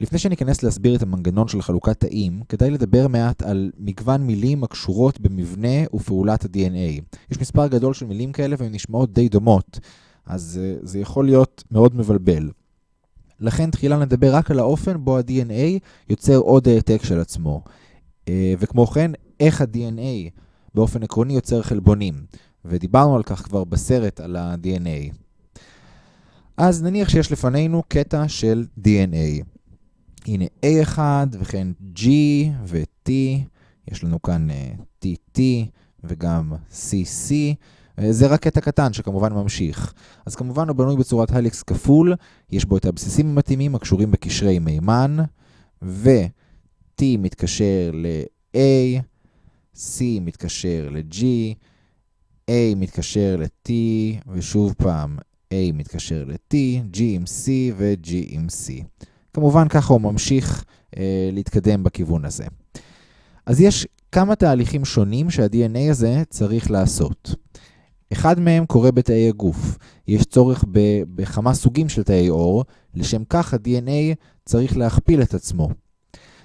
לפני שניכנס להסביר את המנגנון של חלוקת תאים, כדאי לדבר מעט על מגוון מילים הקשורות במבנה ופעולת ה-DNA. יש מספר גדול של מילים כאלה והן נשמעות די דומות, אז uh, זה יכול להיות מאוד מבלבל. לכן תחילה נדבר רק על האופן בו ה-DNA יוצר עוד העתק של עצמו. Uh, וכמו כן, איך ה-DNA באופן עקרוני יוצר חלבונים. ודיברנו על כך כבר בסרט על ה-DNA. אז נניח שיש לפנינו קטע של DNA. הנה A1 וכן G ו-T, יש לנו כאן TT וגם CC, זה רק קטע קטן שכמובן ממשיך. אז כמובן הוא בנוי בצורת הליקס כפול, יש בו את הבסיסים המתאימים הקשורים בקשרי מימן, ו-T מתקשר ל-A, C מתקשר ל-G, A מתקשר ל-T, ושוב פעם A מתקשר ל-T, G עם C ו-G עם C. כמובן ככה הוא ממשיך אה, להתקדם בכיוון הזה. אז יש כמה תהליכים שונים שה-DNA הזה צריך לעשות. אחד מהם קורה בתאי הגוף. יש צורך בכמה סוגים של תאי אור, לשם כך ה-DNA צריך להכפיל את עצמו.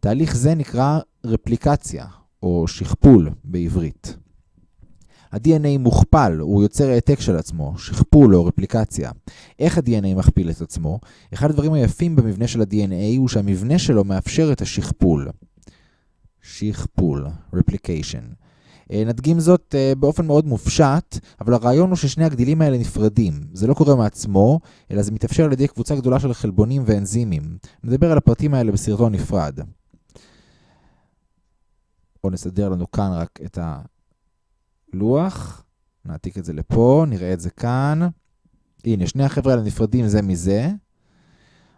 תהליך זה נקרא רפליקציה, או שכפול בעברית. ה-DNA מוכפל, הוא יוצר העתק של עצמו, שכפול או רפליקציה. איך ה-DNA מכפיל את עצמו? אחד הדברים היפים במבנה של ה-DNA הוא שהמבנה שלו מאפשר את השכפול. שכפול, replication. נדגים זאת באופן מאוד מופשט, אבל הרעיון הוא ששני הגדילים האלה נפרדים. זה לא קורה מעצמו, אלא זה מתאפשר על ידי קבוצה גדולה של חלבונים ואנזימים. נדבר על הפרטים האלה בסרטון נפרד. בואו נסדר לנו כאן רק את הלוח. נעתיק את זה לפה, נראה את זה כאן. הנה, שני החבר'ה האלה נפרדים זה מזה.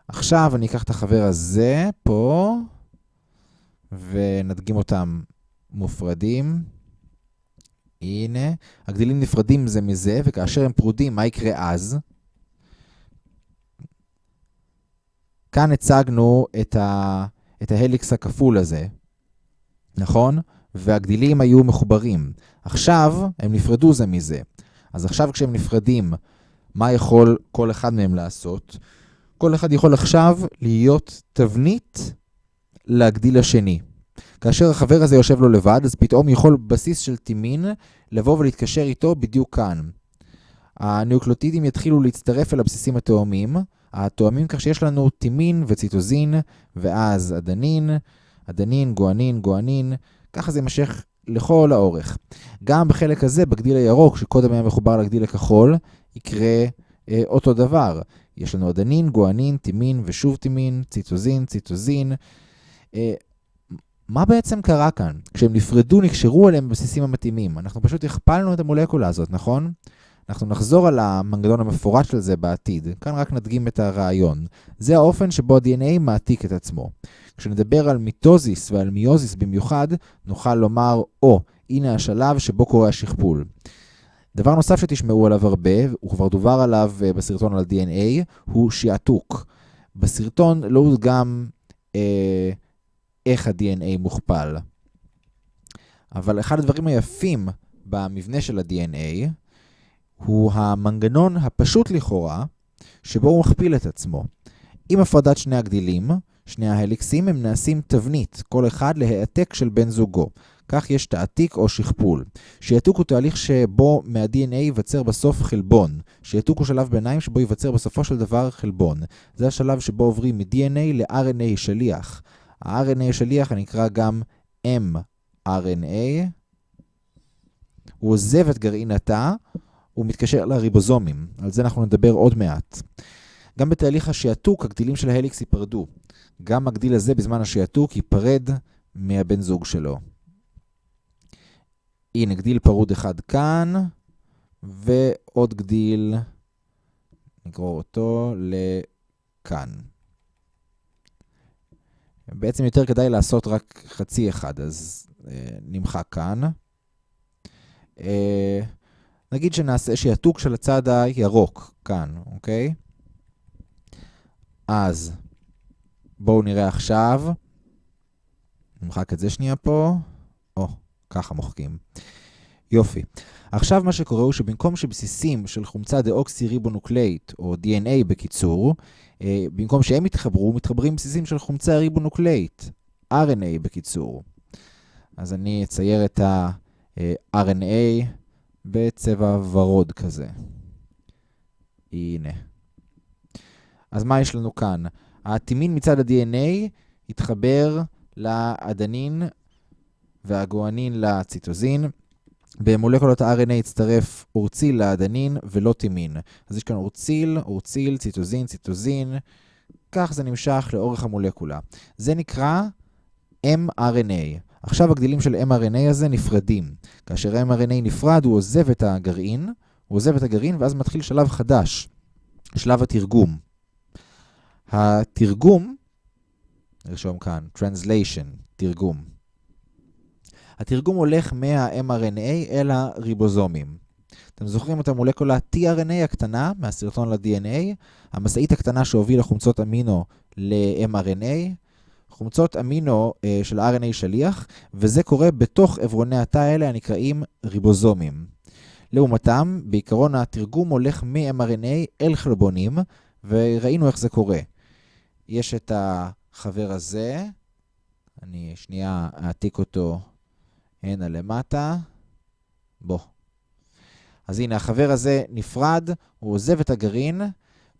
עכשיו אני אקח את החבר הזה, פה, ונדגים אותם מופרדים. הנה, הגדילים נפרדים זה מזה, וכאשר הם פרודים, מה יקרה אז? כאן הצגנו את, ה, את ההליקס הכפול הזה, נכון? והגדילים היו מחוברים. עכשיו הם נפרדו זה מזה. אז עכשיו כשהם נפרדים, מה יכול כל אחד מהם לעשות? כל אחד יכול עכשיו להיות תבנית להגדיל השני. כאשר החבר הזה יושב לו לבד, אז פתאום יכול בסיס של טימין לבוא ולהתקשר איתו בדיוק כאן. הנאוקלוטידים יתחילו להצטרף אל הבסיסים התאומים, התואמים כך שיש לנו טימין וציטוזין, ואז אדנין, אדנין, גואנין, גואנין, ככה זה יימשך לכל האורך. גם בחלק הזה, בגדיל הירוק, שקודם היה מחובר לגדיל הכחול, יקרה אה, אותו דבר. יש לנו אדנין, גואנין, טימין ושוב טימין, ציטוזין, ציטוזין. אה, מה בעצם קרה כאן? כשהם נפרדו, נקשרו אליהם בבסיסים המתאימים. אנחנו פשוט הכפלנו את המולקולה הזאת, נכון? אנחנו נחזור על המנגנון המפורט של זה בעתיד. כאן רק נדגים את הרעיון. זה האופן שבו ה-DNA מעתיק את עצמו. כשנדבר על מיטוזיס ועל מיוזיס במיוחד, נוכל לומר, או, הנה השלב שבו קורה השכפול. דבר נוסף שתשמעו עליו הרבה, הוא כבר דובר עליו אה, בסרטון על DNA, הוא שעתוק. בסרטון לא הודגם אה, איך ה-DNA מוכפל. אבל אחד הדברים היפים במבנה של ה-DNA הוא המנגנון הפשוט לכאורה, שבו הוא מכפיל את עצמו. עם הפרדת שני הגדילים, שני ההליקסים הם נעשים תבנית, כל אחד להעתק של בן זוגו. כך יש תעתיק או שכפול. שעתוק הוא תהליך שבו מה-DNA ייווצר בסוף חלבון. שעתוק הוא שלב ביניים שבו ייווצר בסופו של דבר חלבון. זה השלב שבו עוברים מ-DNA ל-RNA שליח. ה-RNA שליח נקרא גם mRNA. הוא עוזב את גרעין התא, הוא מתקשר לריבוזומים. על זה אנחנו נדבר עוד מעט. גם בתהליך השעתוק, הגדילים של ההליקס ייפרדו. גם הגדיל הזה בזמן השעתוק ייפרד מהבן זוג שלו. הנה, גדיל פרוד אחד כאן, ועוד גדיל, נקרוא אותו לכאן. בעצם יותר כדאי לעשות רק חצי אחד, אז אה, נמחק כאן. אה, נגיד שנעשה שעתוק של הצד הירוק כאן, אוקיי? אז בואו נראה עכשיו. נמחק את זה שנייה פה. או, ככה מוחקים. יופי. עכשיו מה שקורה הוא שבמקום שבסיסים של חומצה דאוקסי ריבונוקלאית, או DNA בקיצור, אה, במקום שהם יתחברו, מתחברים בסיסים של חומצה ריבונוקלאית, RNA בקיצור. אז אני אצייר את ה-RNA בצבע ורוד כזה. הנה. אז מה יש לנו כאן? הטימין מצד ה-DNA יתחבר לאדנין והגואנין לציטוזין. במולקולות ה-RNA יצטרף אורציל לאדנין ולא טימין. אז יש כאן אורציל, אורציל, ציטוזין, ציטוזין. כך זה נמשך לאורך המולקולה. זה נקרא mRNA. עכשיו הגדילים של mRNA הזה נפרדים. כאשר mRNA נפרד, הוא עוזב את הגרעין, הוא עוזב את הגרעין ואז מתחיל שלב חדש, שלב התרגום. התרגום, נרשום כאן, translation, תרגום. התרגום הולך מה-mRNA אל הריבוזומים. אתם זוכרים את המולקולה tRNA הקטנה מהסרטון ל-DNA, המשאית הקטנה שהובילה חומצות אמינו ל-mRNA, חומצות אמינו uh, של RNA שליח, וזה קורה בתוך עברוני התא האלה הנקראים ריבוזומים. לעומתם, בעיקרון התרגום הולך מ-mRNA אל חלבונים, וראינו איך זה קורה. יש את החבר הזה, אני שנייה אעתיק אותו הנה למטה, בוא. אז הנה, החבר הזה נפרד, הוא עוזב את הגרעין,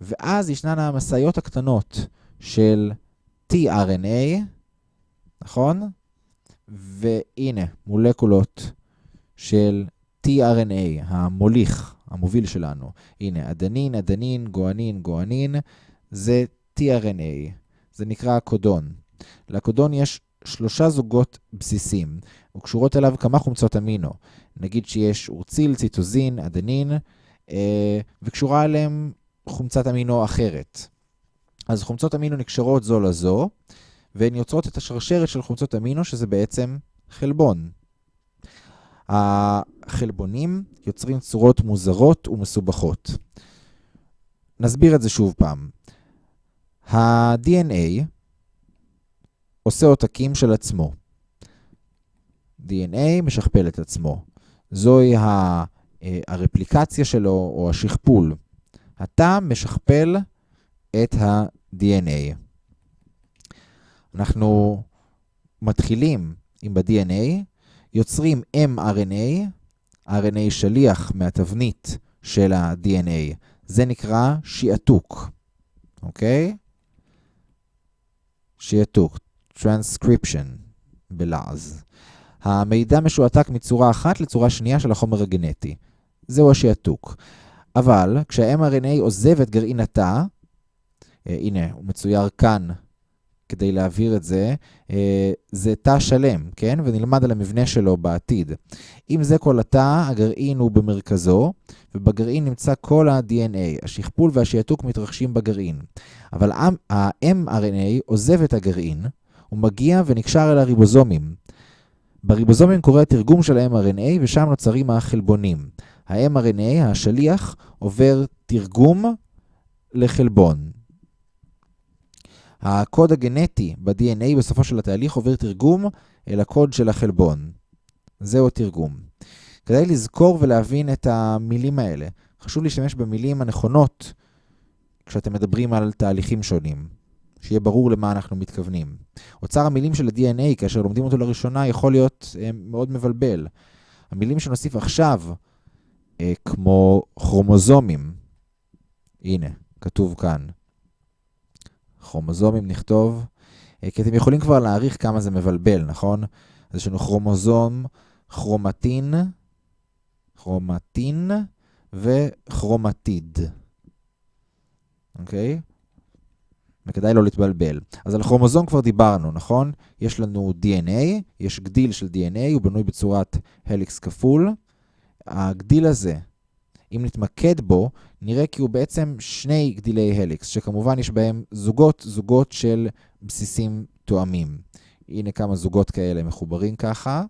ואז ישנן המשאיות הקטנות של tRNA, נכון? והנה, מולקולות של tRNA, המוליך, המוביל שלנו. הנה, אדנין, אדנין, גואנין, גואנין, זה tRNA. זה נקרא הקודון. לקודון יש שלושה זוגות בסיסים, וקשורות אליו כמה חומצות אמינו. נגיד שיש אורציל, ציטוזין, אדנין, אה, וקשורה אליהם חומצת אמינו אחרת. אז חומצות אמינו נקשרות זו לזו, והן יוצרות את השרשרת של חומצות אמינו, שזה בעצם חלבון. החלבונים יוצרים צורות מוזרות ומסובכות. נסביר את זה שוב פעם. ה-DNA עושה עותקים של עצמו. DNA משכפל את עצמו. זוהי אה, הרפליקציה שלו, או השכפול. התא משכפל את ה-DNA. אנחנו מתחילים עם ב-DNA, יוצרים mRNA, RNA שליח מהתבנית של ה-DNA. זה נקרא שיעתוק, אוקיי? שיעתוק, transcription בלעז. המידע משועתק מצורה אחת לצורה שנייה של החומר הגנטי. זהו השיעתוק. אבל כשה-mRNA עוזב את גרעין התא, אה, הנה, הוא מצויר כאן כדי להעביר את זה, אה, זה תא שלם, כן? ונלמד על המבנה שלו בעתיד. אם זה כל התא, הגרעין הוא במרכזו, ובגרעין נמצא כל ה-DNA. השכפול והשיעתוק מתרחשים בגרעין. אבל ה-mRNA עוזב את הגרעין, הוא מגיע ונקשר אל הריבוזומים. בריבוזומים קורה התרגום של ה-mRNA ושם נוצרים החלבונים. ה-mRNA, השליח, עובר תרגום לחלבון. הקוד הגנטי ב-DNA בסופו של התהליך עובר תרגום אל הקוד של החלבון. זהו התרגום. כדאי לזכור ולהבין את המילים האלה. חשוב להשתמש במילים הנכונות כשאתם מדברים על תהליכים שונים. שיהיה ברור למה אנחנו מתכוונים. אוצר המילים של ה-DNA, כאשר לומדים אותו לראשונה, יכול להיות אה, מאוד מבלבל. המילים שנוסיף עכשיו, אה, כמו כרומוזומים, הנה, כתוב כאן. כרומוזומים נכתוב, אה, כי אתם יכולים כבר להעריך כמה זה מבלבל, נכון? אז יש לנו כרומוזום, כרומטין, כרומטין וכרומטיד. אוקיי? וכדאי לא להתבלבל. אז על כרומוזום כבר דיברנו, נכון? יש לנו DNA, יש גדיל של DNA, הוא בנוי בצורת הליקס כפול. הגדיל הזה, אם נתמקד בו, נראה כי הוא בעצם שני גדילי הליקס, שכמובן יש בהם זוגות, זוגות של בסיסים תואמים. הנה כמה זוגות כאלה מחוברים ככה.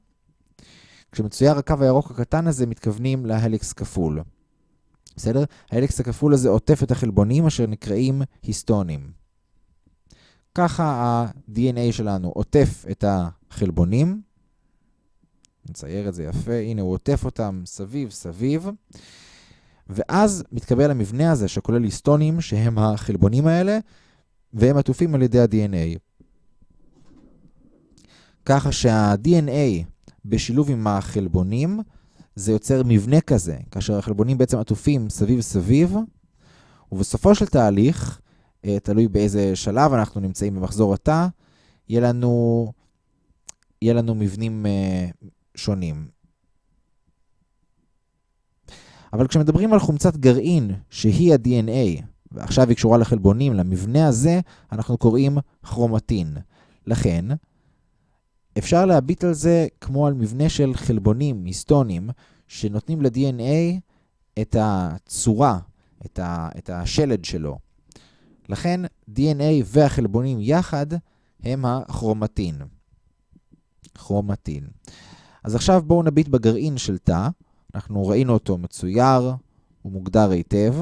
כשמצויר הקו הירוק הקטן הזה, מתכוונים להליקס כפול. בסדר? ההליקס הכפול הזה עוטף את החלבונים אשר נקראים היסטונים. ככה ה-DNA שלנו עוטף את החלבונים, נצייר את זה יפה, הנה הוא עוטף אותם סביב סביב, ואז מתקבל המבנה הזה שכולל היסטונים, שהם החלבונים האלה, והם עטופים על ידי ה-DNA. ככה שה-DNA בשילוב עם החלבונים, זה יוצר מבנה כזה, כאשר החלבונים בעצם עטופים סביב סביב, ובסופו של תהליך, אה, תלוי באיזה שלב אנחנו נמצאים במחזור התא, יהיה לנו, יהיה לנו מבנים אה, שונים. אבל כשמדברים על חומצת גרעין, שהיא ה-DNA, ועכשיו היא קשורה לחלבונים, למבנה הזה, אנחנו קוראים כרומטין. לכן, אפשר להביט על זה כמו על מבנה של חלבונים, היסטונים, שנותנים ל-DNA את הצורה, את, ה, את השלד שלו. לכן DNA והחלבונים יחד הם הכרומטין. כרומטין. אז עכשיו בואו נביט בגרעין של תא. אנחנו ראינו אותו מצויר, הוא מוגדר היטב.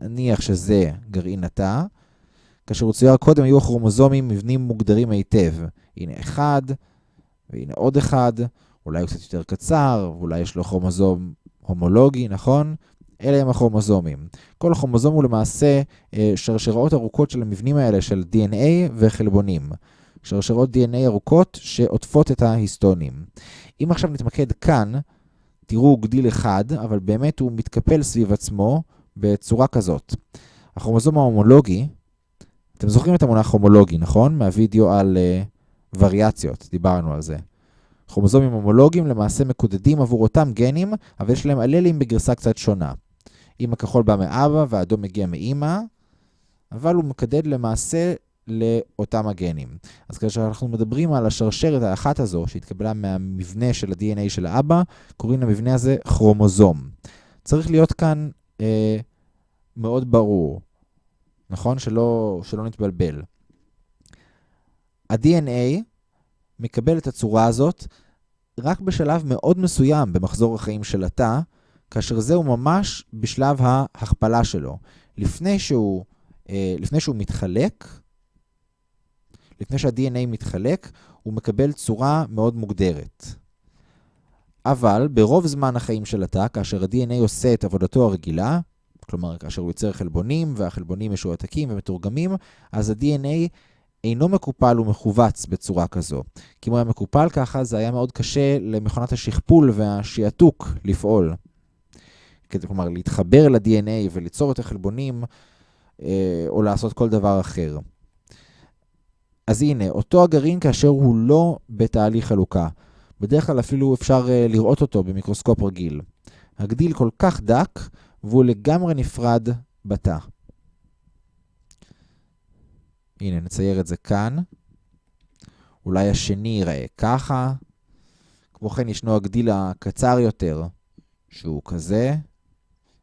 נניח שזה גרעין התא. כאשר הוא צויר קודם היו הכרומוזומים מבנים מוגדרים היטב. הנה אחד, והנה עוד אחד, אולי הוא קצת יותר קצר, ואולי יש לו כרומוזום הומולוגי, נכון? אלה הם הכרומוזומים. כל כרומוזום הוא למעשה אה, שרשראות ארוכות של המבנים האלה של DNA וחלבונים. שרשרות DNA ארוכות שעוטפות את ההיסטונים. אם עכשיו נתמקד כאן, תראו גדיל אחד, אבל באמת הוא מתקפל סביב עצמו בצורה כזאת. הכרומוזום ההומולוגי, אתם זוכרים את המונח הומולוגי, נכון? מהווידאו על uh, וריאציות, דיברנו על זה. כרומוזומים הומולוגיים למעשה מקודדים עבור אותם גנים, אבל יש להם אללים בגרסה קצת שונה. אם הכחול בא מאבא והאדום מגיע מאימא, אבל הוא מקדד למעשה לאותם הגנים. אז כאשר אנחנו מדברים על השרשרת האחת הזו, שהתקבלה מהמבנה של ה-DNA של האבא, קוראים למבנה הזה כרומוזום. צריך להיות כאן אה, מאוד ברור, נכון? שלא, שלא נתבלבל. ה-DNA מקבל את הצורה הזאת רק בשלב מאוד מסוים במחזור החיים של התא, כאשר זהו ממש בשלב ההכפלה שלו. לפני שהוא, אה, לפני שהוא מתחלק, לפני שה-DNA מתחלק, הוא מקבל צורה מאוד מוגדרת. אבל ברוב זמן החיים של התא, כאשר ה-DNA עושה את עבודתו הרגילה, כלומר, כאשר הוא יוצר חלבונים, והחלבונים משועתקים ומתורגמים, אז ה-DNA אינו מקופל ומכווץ בצורה כזו. כי אם הוא היה מקופל ככה, זה היה מאוד קשה למכונת השכפול והשעתוק לפעול. כלומר, להתחבר ל-DNA וליצור את החלבונים, אה, או לעשות כל דבר אחר. אז הנה, אותו הגרעין כאשר הוא לא בתהליך חלוקה. בדרך כלל אפילו אפשר uh, לראות אותו במיקרוסקופ רגיל. הגדיל כל כך דק, והוא לגמרי נפרד בתא. הנה, נצייר את זה כאן. אולי השני ייראה ככה. כמו כן, ישנו הגדיל הקצר יותר, שהוא כזה.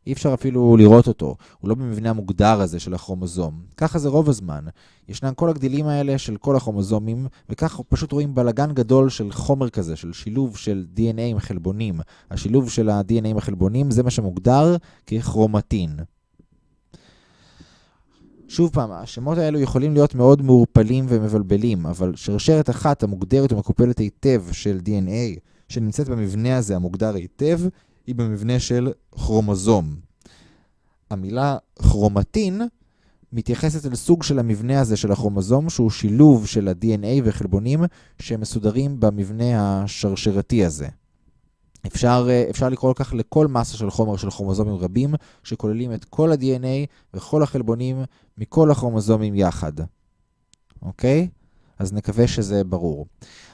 אי אפשר אפילו לראות אותו, הוא לא במבנה המוגדר הזה של הכרומוזום. ככה זה רוב הזמן. ישנם כל הגדילים האלה של כל הכרומוזומים, וככה פשוט רואים בלגן גדול של חומר כזה, של שילוב של DNA עם חלבונים. השילוב של ה-DNA עם החלבונים זה מה שמוגדר ככרומטין. שוב פעם, השמות האלו יכולים להיות מאוד מעורפלים ומבלבלים, אבל שרשרת אחת המוגדרת ומקופלת היטב של DNA, שנמצאת במבנה הזה המוגדר היטב, היא במבנה של כרומוזום. המילה כרומטין מתייחסת אל סוג של המבנה הזה של הכרומוזום, שהוא שילוב של ה-DNA וחלבונים שמסודרים במבנה השרשרתי הזה. אפשר, אפשר לקרוא כך לכל מסה של חומר של כרומוזומים רבים, שכוללים את כל ה-DNA וכל החלבונים מכל הכרומוזומים יחד. אוקיי? אז נקווה שזה ברור.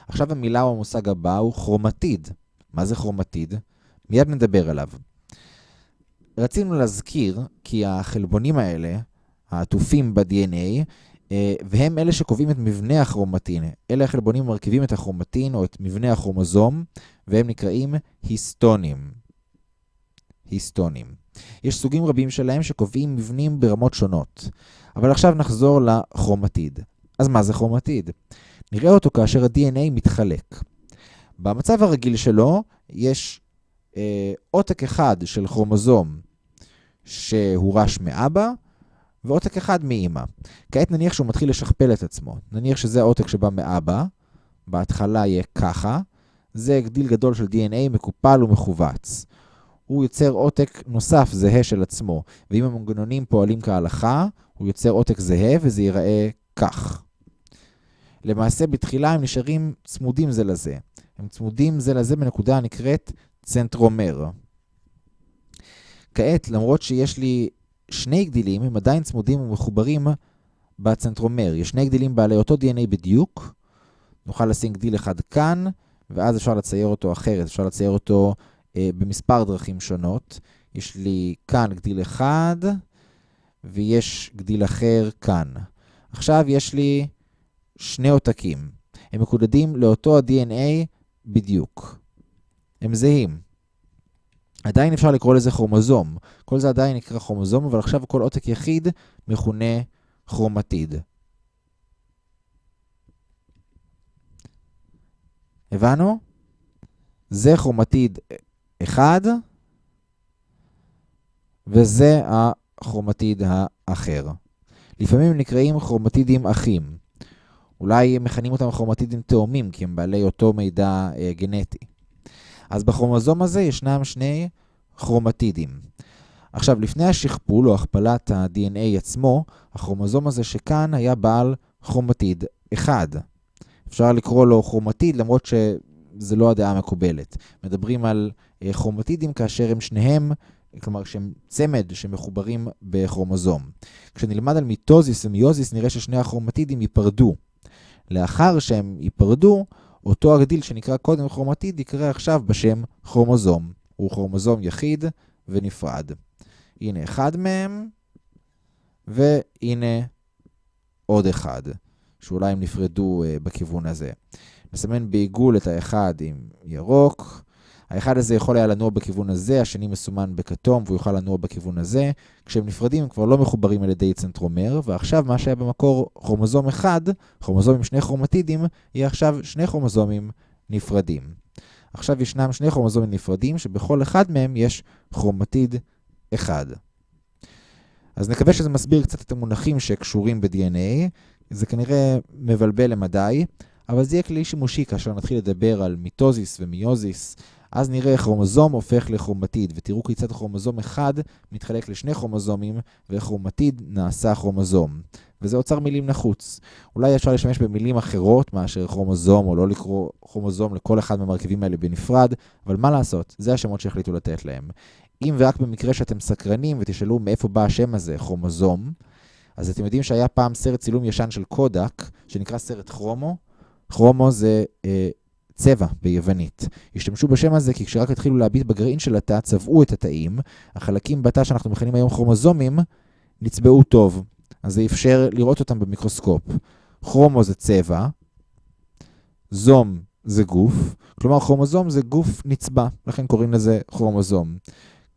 עכשיו המילה או המושג הבא הוא כרומטיד. מה זה כרומטיד? מיד נדבר עליו. רצינו להזכיר כי החלבונים האלה, העטופים ב-DNA, אה, והם אלה שקובעים את מבנה הכרומטין. אלה החלבונים מרכיבים את הכרומטין או את מבנה הכרומוזום, והם נקראים היסטונים. היסטונים. יש סוגים רבים שלהם שקובעים מבנים ברמות שונות. אבל עכשיו נחזור לכרומטיד. אז מה זה כרומטיד? נראה אותו כאשר ה-DNA מתחלק. במצב הרגיל שלו יש עותק אחד של כרומוזום שהורש מאבא, ועותק אחד מאמא. כעת נניח שהוא מתחיל לשכפל את עצמו. נניח שזה העותק שבא מאבא, בהתחלה יהיה ככה, זה גדיל גדול של DNA מקופל ומכווץ. הוא יוצר עותק נוסף זהה של עצמו, ואם המנגנונים פועלים כהלכה, הוא יוצר עותק זהה וזה ייראה כך. למעשה בתחילה הם נשארים צמודים זה לזה. הם צמודים זה לזה בנקודה הנקראת צנטרומר. כעת, למרות שיש לי שני גדילים, הם עדיין צמודים ומחוברים בצנטרומר. יש שני גדילים בעלי אותו DNA בדיוק. נוכל לשים גדיל אחד כאן, ואז אפשר לצייר אותו אחרת. אפשר לצייר אותו אה, במספר דרכים שונות. יש לי כאן גדיל אחד, ויש גדיל אחר כאן. עכשיו יש לי שני עותקים. הם מקודדים לאותו ה-DNA בדיוק. הם זהים. עדיין אפשר לקרוא לזה כרומוזום. כל זה עדיין נקרא כרומוזום, אבל עכשיו כל עותק יחיד מכונה כרומטיד. הבנו? זה כרומטיד אחד, וזה הכרומטיד האחר. לפעמים נקראים כרומטידים אחים. אולי מכנים אותם כרומטידים תאומים, כי הם בעלי אותו מידע אה, גנטי. אז בכרומוזום הזה ישנם שני כרומטידים. עכשיו, לפני השכפול או הכפלת ה-DNA עצמו, הכרומוזום הזה שכאן היה בעל כרומטיד אחד. אפשר לקרוא לו כרומטיד, למרות שזה לא הדעה המקובלת. מדברים על אה, כרומטידים כאשר הם שניהם, כלומר שהם צמד שמחוברים בכרומוזום. כשנלמד על מיטוזיס ומיוזיס נראה ששני הכרומטידים ייפרדו. לאחר שהם ייפרדו, אותו הגדיל שנקרא קודם כרומטיד יקרא עכשיו בשם כרומוזום. הוא כרומוזום יחיד ונפרד. הנה אחד מהם, והנה עוד אחד, שאולי הם נפרדו אה, בכיוון הזה. נסמן בעיגול את האחד עם ירוק, האחד הזה יכול היה לנוע בכיוון הזה, השני מסומן בכתום והוא יוכל לנוע בכיוון הזה. כשהם נפרדים הם כבר לא מחוברים על ידי צנטרומר, ועכשיו מה שהיה במקור כרומוזום אחד, כרומוזום עם שני כרומטידים, יהיה עכשיו שני כרומוזומים נפרדים. עכשיו ישנם שני כרומוזומים נפרדים, שבכל אחד מהם יש כרומטיד אחד. אז נקווה שזה מסביר קצת את המונחים שקשורים ב-DNA. זה כנראה מבלבל למדי, אבל זה יהיה כלי שימושי כאשר נתחיל לדבר על מיטוזיס ומיוזיס, אז נראה כרומוזום הופך לכרומטיד, ותראו כיצד כרומוזום אחד מתחלק לשני כרומוזומים, וכרומטיד נעשה כרומוזום. וזה אוצר מילים נחוץ. אולי אפשר להשתמש במילים אחרות מאשר כרומוזום, או לא לקרוא כרומוזום לכל אחד מהמרכיבים האלה בנפרד, אבל מה לעשות? זה השמות שהחליטו לתת להם. אם ורק במקרה שאתם סקרנים ותשאלו מאיפה בא השם הזה, כרומוזום, אז אתם יודעים שהיה פעם סרט צילום ישן של קודק, שנקרא סרט כרומו. כרומו זה אה, צבע ביוונית. השתמשו בשם הזה כי כשרק התחילו להביט בגרעין של התא, צבעו את התאים. החלקים בתא שאנחנו מכנים היום כרומוזומים, נצבעו טוב. אז זה אפשר לראות אותם במיקרוסקופ. כרומו זה צבע, זום זה גוף, כלומר כרומוזום זה גוף נצבע, לכן קוראים לזה כרומוזום.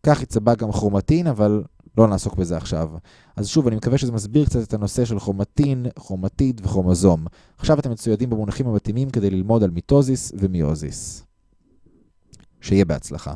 כך יצבע גם כרומטין, אבל לא נעסוק בזה עכשיו. אז שוב, אני מקווה שזה מסביר קצת את הנושא של כרומטין, כרומטיד וכרומוזום. עכשיו אתם מצוידים במונחים המתאימים כדי ללמוד על מיטוזיס ומיוזיס. שיהיה בהצלחה.